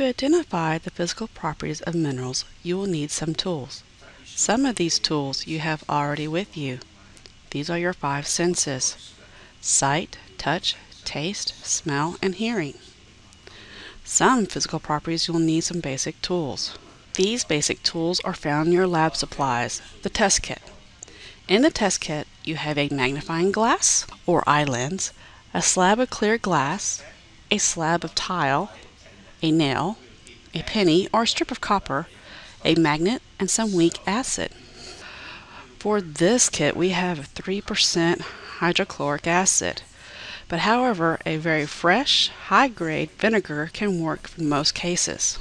To identify the physical properties of minerals, you will need some tools. Some of these tools you have already with you. These are your five senses sight, touch, taste, smell, and hearing. Some physical properties you'll need some basic tools. These basic tools are found in your lab supplies, the test kit. In the test kit, you have a magnifying glass or eye lens, a slab of clear glass, a slab of tile, a nail, a penny or a strip of copper, a magnet, and some weak acid. For this kit, we have 3% hydrochloric acid. But however, a very fresh, high-grade vinegar can work in most cases.